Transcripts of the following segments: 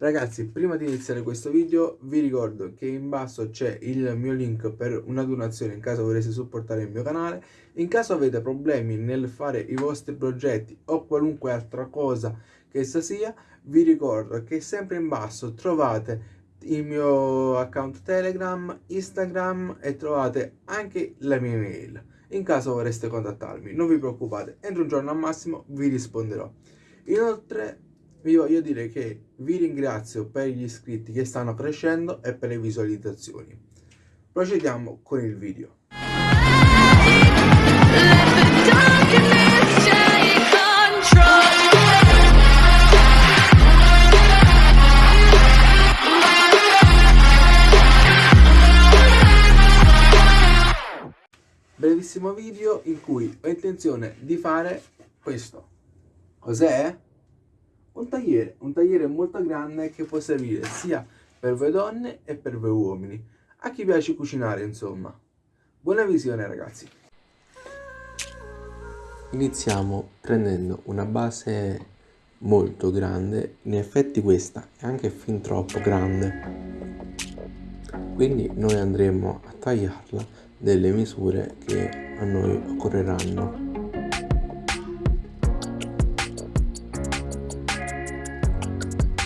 Ragazzi, prima di iniziare questo video vi ricordo che in basso c'è il mio link per una donazione in caso voleste supportare il mio canale. In caso avete problemi nel fare i vostri progetti o qualunque altra cosa che essa sia, vi ricordo che sempre in basso trovate il mio account Telegram, Instagram e trovate anche la mia email. In caso vorreste contattarmi, non vi preoccupate, entro un giorno al massimo vi risponderò. Inoltre vi voglio dire che vi ringrazio per gli iscritti che stanno crescendo e per le visualizzazioni. Procediamo con il video. Brevissimo video in cui ho intenzione di fare questo. Cos'è? Un tagliere, un tagliere molto grande che può servire sia per voi donne e per voi uomini, a chi piace cucinare insomma. Buona visione ragazzi! Iniziamo prendendo una base molto grande, in effetti questa è anche fin troppo grande, quindi noi andremo a tagliarla delle misure che a noi occorreranno.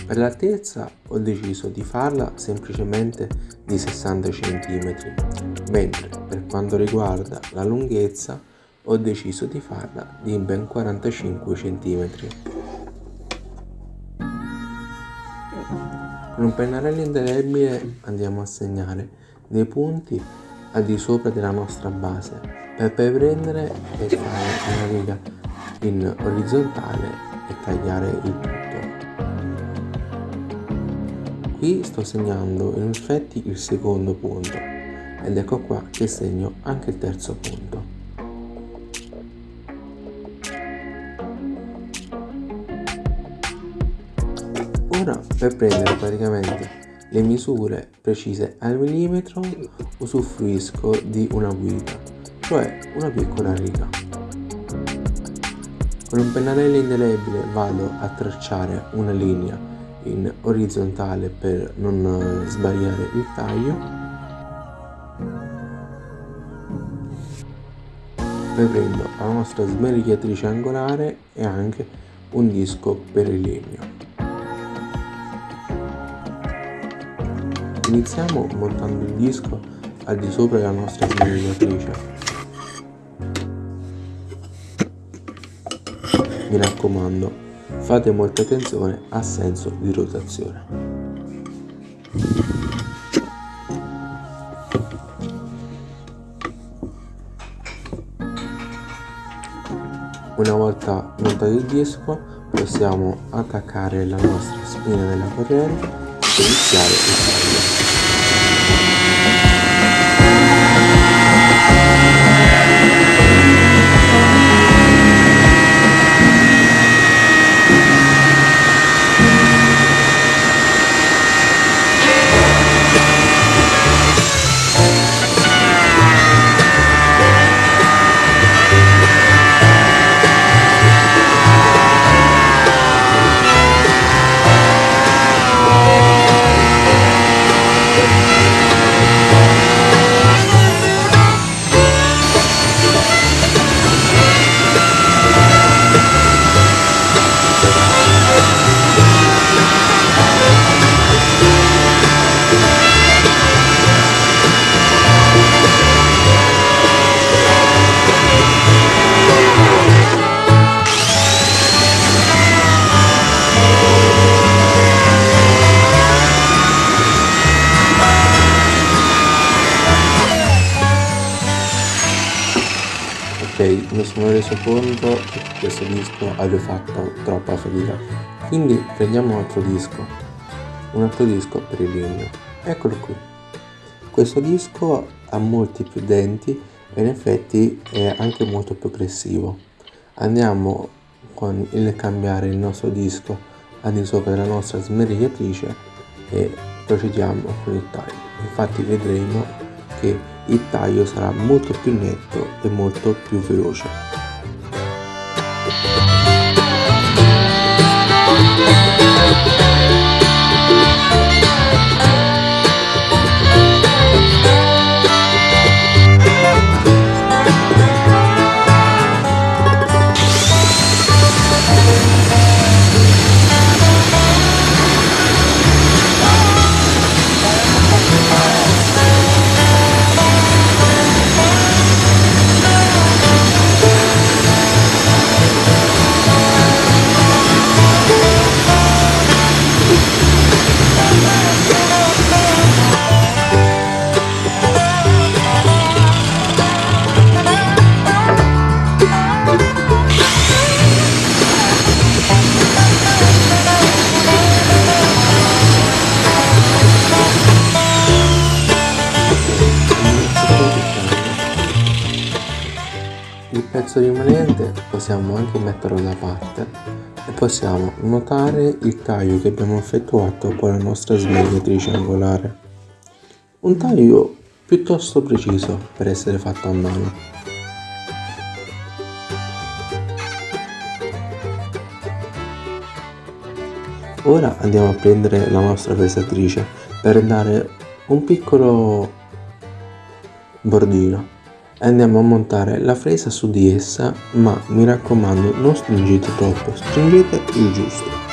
Per l'altezza ho deciso di farla semplicemente di 60 cm, mentre per quanto riguarda la lunghezza ho deciso di farla di ben 45 cm. Con un pennarello indelebile andiamo a segnare dei punti al di sopra della nostra base per poi prendere e fare una riga in orizzontale e tagliare il tutto. Qui sto segnando in effetti il secondo punto ed ecco qua che segno anche il terzo punto. Ora per prendere praticamente le misure precise al millimetro usufruisco di una guida, cioè una piccola riga. Con un pennarello indelebile vado a tracciare una linea in orizzontale per non eh, sbagliare il taglio. Poi prendo la nostra smerigliatrice angolare e anche un disco per il legno. Iniziamo montando il disco al di sopra della nostra smerigliatrice mi raccomando Fate molta attenzione al senso di rotazione. Una volta montato il disco possiamo attaccare la nostra spina della corrente e iniziare il sono reso conto che questo disco avevo fatto troppa fatica. Quindi prendiamo un altro disco un altro disco per il legno. Eccolo qui. Questo disco ha molti più denti e in effetti è anche molto più aggressivo andiamo con il cambiare il nostro disco al di sopra della nostra smerigliatrice e procediamo con il taglio. Infatti vedremo che il taglio sarà molto più netto e molto più veloce. Pezzo rimanente possiamo anche metterlo da parte e possiamo notare il taglio che abbiamo effettuato con la nostra smagliatrice angolare. Un taglio piuttosto preciso per essere fatto a mano. Ora andiamo a prendere la nostra pesatrice per dare un piccolo bordino andiamo a montare la fresa su di essa ma mi raccomando non stringete troppo, stringete il giusto.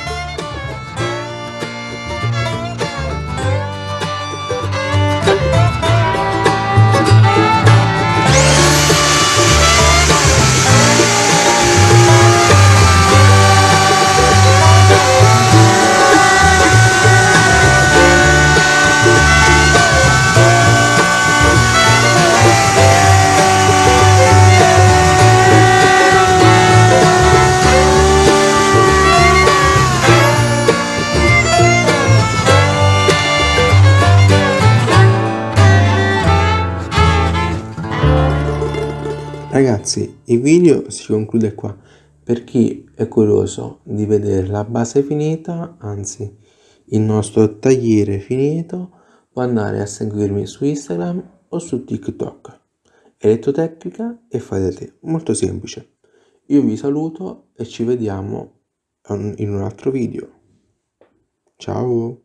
Ragazzi, il video si conclude qua. Per chi è curioso di vedere la base finita, anzi il nostro tagliere finito, può andare a seguirmi su Instagram o su TikTok. Elettrotecnica e da te, molto semplice. Io vi saluto e ci vediamo in un altro video. Ciao!